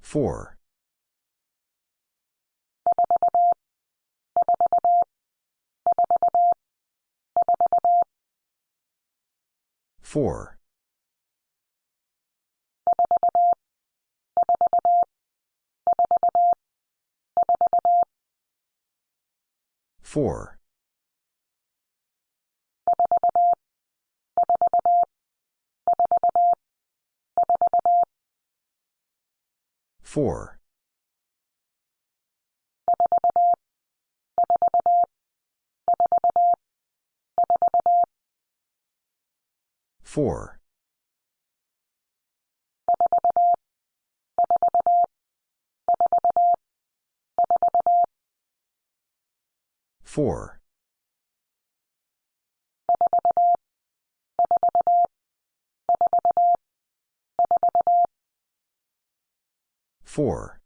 Four. Four. Four. Four. Four. Four. Four.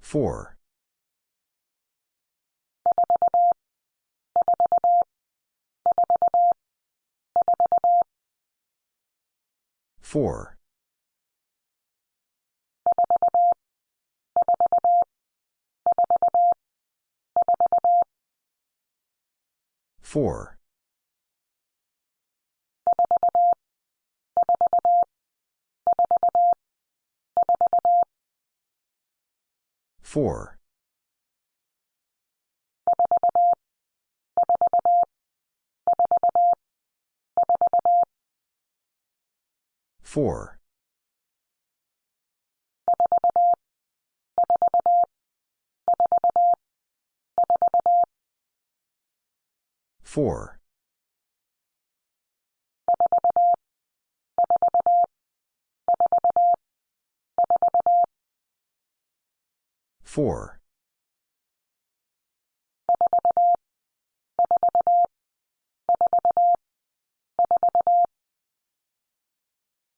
Four. Four. Four. Four. Four. 4. 4.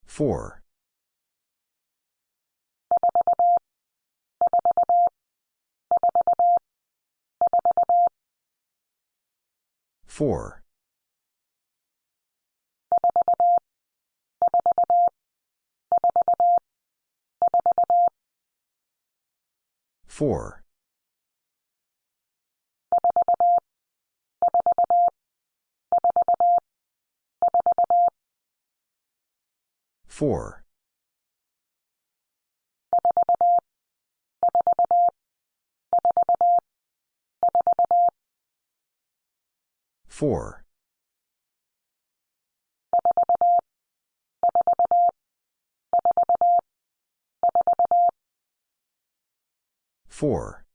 4. Four. Four. Four. Four. Four.